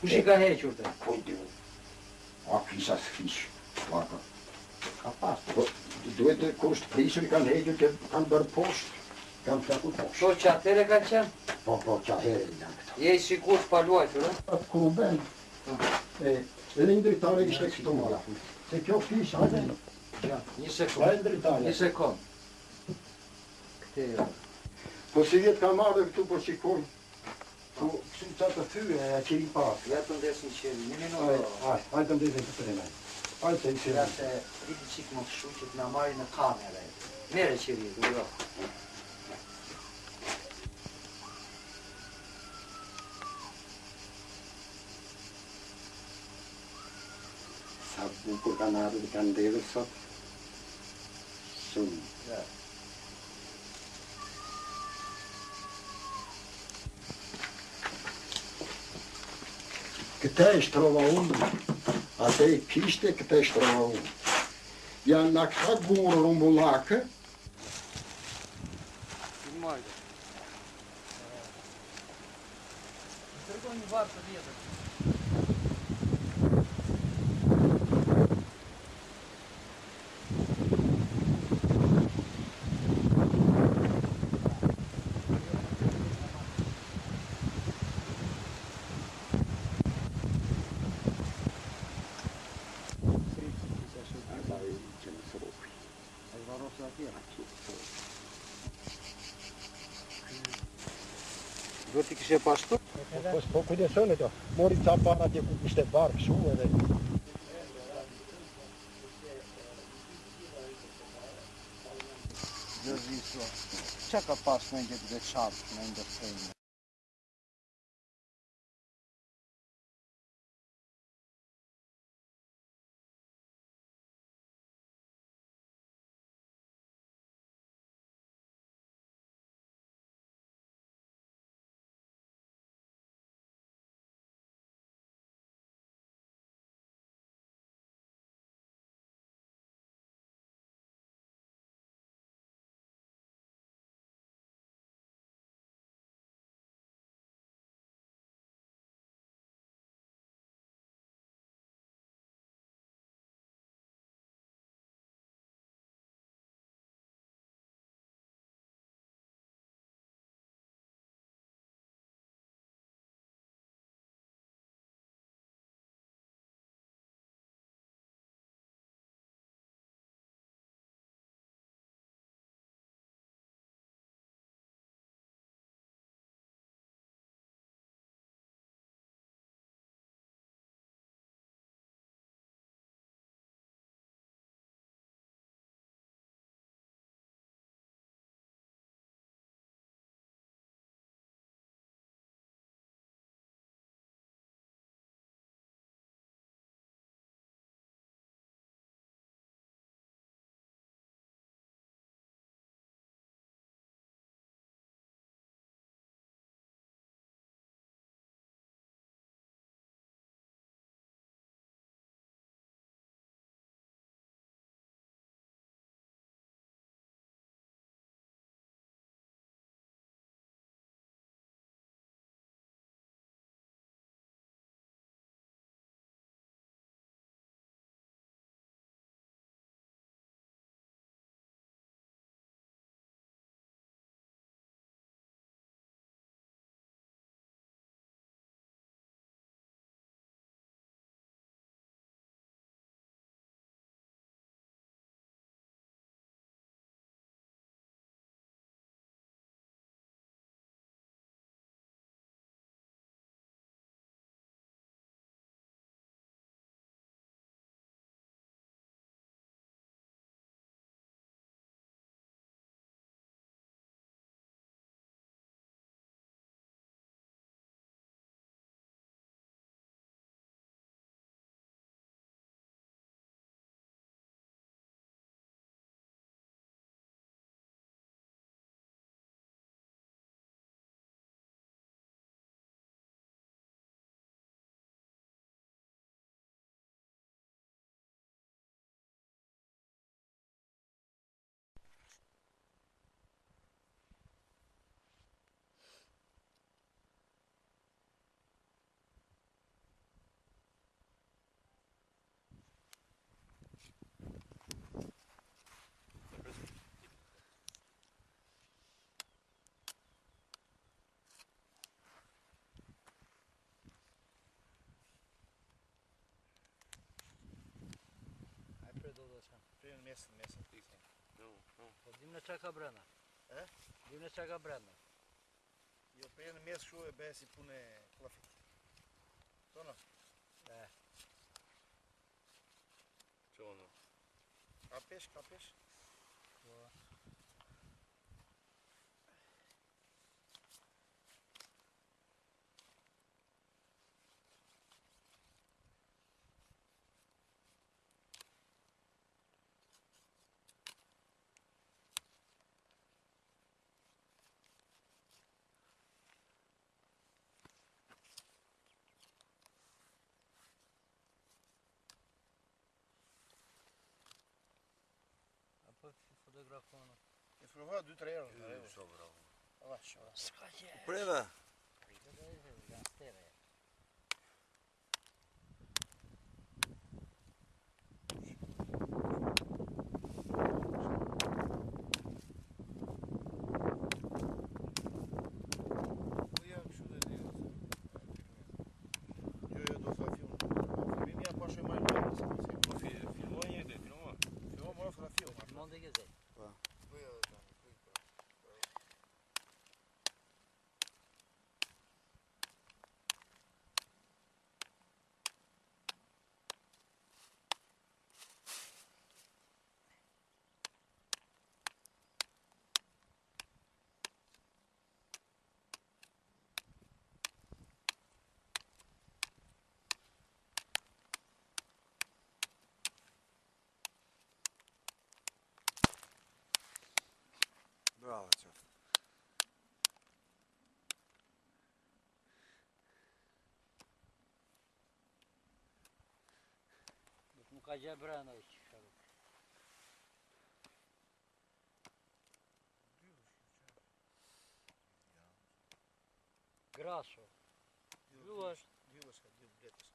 Kush i ka hequr të? Po, a kisha së fish, parka. Ka pas, po, duhet të kusht prisur i kanë hequr, kanë bërë poshtë So flakur posht. Po, qatere qenë? Po, po, qatere i janë këta. Je i sikur të paluajtur, e? Pa, ku u bëndë, e, edhe një dritare ishte këto mara. Se kjo fish, hajde, një sekund, një sekund. Këte, jo. Po, si vjetë ka marrë këtu, po, sikur, Këtu po, të të thyë e a qëri Ja të ndesë në qëri, një minuë. Ajë të ndesë në të në qëri. Ja se rritë qikë më të shu që të marri në kamerë. Mere qëri, du jo. Sa bukur kanë ardhë të kanë ndevë sot? Shumë. Ja. Кытай штраваун, а ты пиште кытай штраваун. Я на кагуру мулака. Снимай. Другой не варто лезать. ishte pashtu. Po, po kujdesoni to. Mori ca para ti ku ishte bark kshu edhe. Gjëzisua, që ka pas në një të veçat në ndërtejnë? местно, местно. No, no. Od dimna čaka brana. E? Dimna čaka brana. И од преди месец шуе бе си пуне клафите. Тоа Е. Тоа А пеш, капеш? Тоа. kona. E provo 2-3 herë. Jo, sobra. Vaç, vaç. Козя Бранович. Грасу. Дилаш. Дилаш, Дил, Бреташ.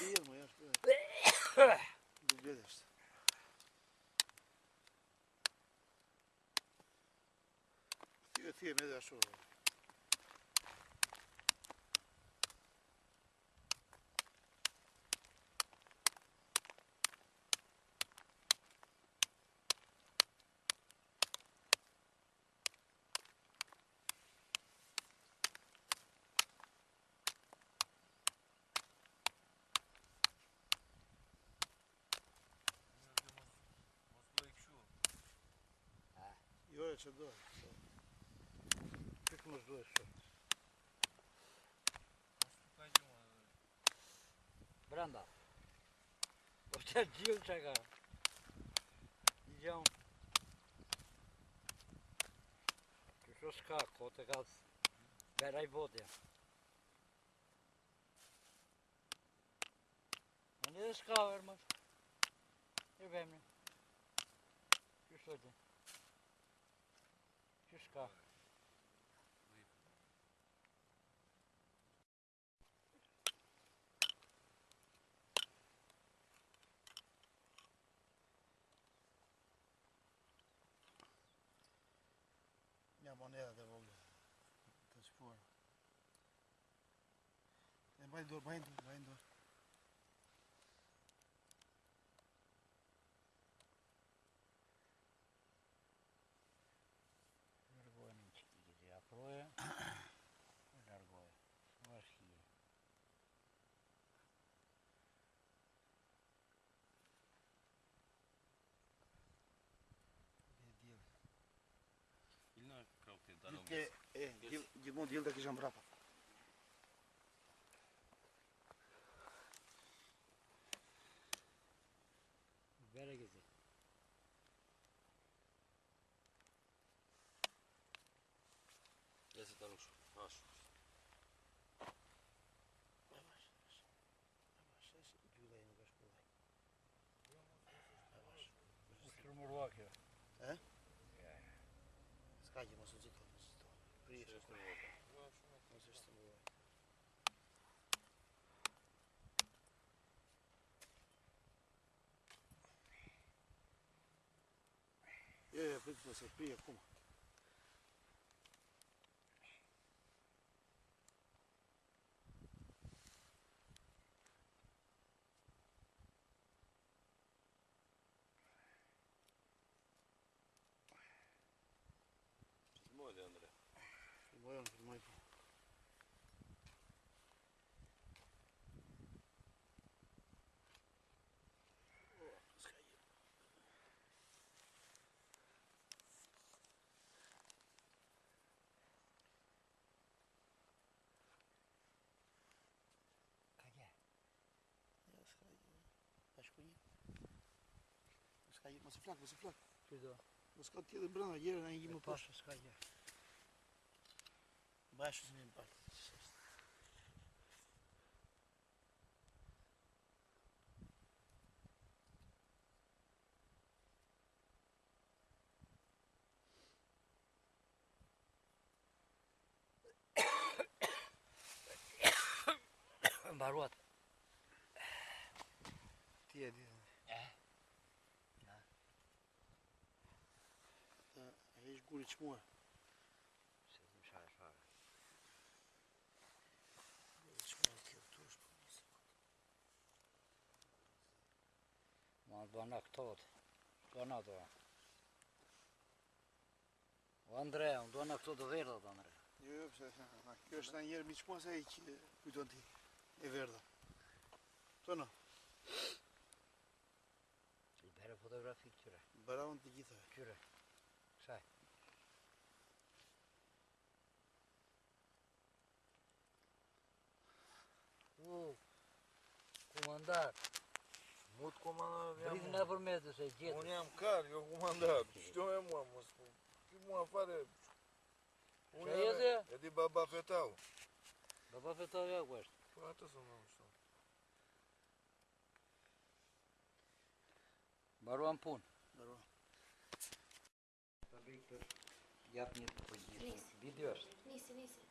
Дил, моя школа. Дил, Бреташ. Ты, ты, меня зашел. te dou. Fica com as duas. Só. Acho que é uma. Branda. Você é dia chegar. Idião. Troszka, koło tego beraj wody. No é deszkawer masz. Nie we mnie. Już chodzi pescar. Minha moneda, vou transformar. Vai indo, vai dor, vai dor. bom dia daqui de Jambrapa. приїжджав. Може ж це було. Я, я, я, я, я, я, я, я, я, Bayan firmayı Ашкуни. Скаји, ма се флак, ма се флак. Ти да. Ма скат ти да брана, јерен, ај има паш. Паша, скаји. bashkë së një më partë. Mbaruat. Ti e di. E. Na. Ai zgjuri çmua. bëna këto të, bëna të. O Andre, unë duana këto të verdha të Andre. Jo, jo, pëse, kjo është njerë miqë pas e i që kujton ti, e verdha. Të në? Që i bere kyre këtyre. Bëra unë të gjitha. Këtyre, kësaj. U, komandar. Komandar. Mu të komandar, jam... Brit në përmetës e gjithë. Unë jam kërë, jo komandar, shto e mua, mos po. Ti mua fare... Unë jam e, e di baba fetau. Baba fetau ja ku është? Po atë së më mështu. Baruam punë. Baruam. Të bëjtë, japë një përgjithë. Nisi. Vidio është? Nisi, nisi.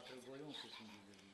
который говорил, он с этим делает.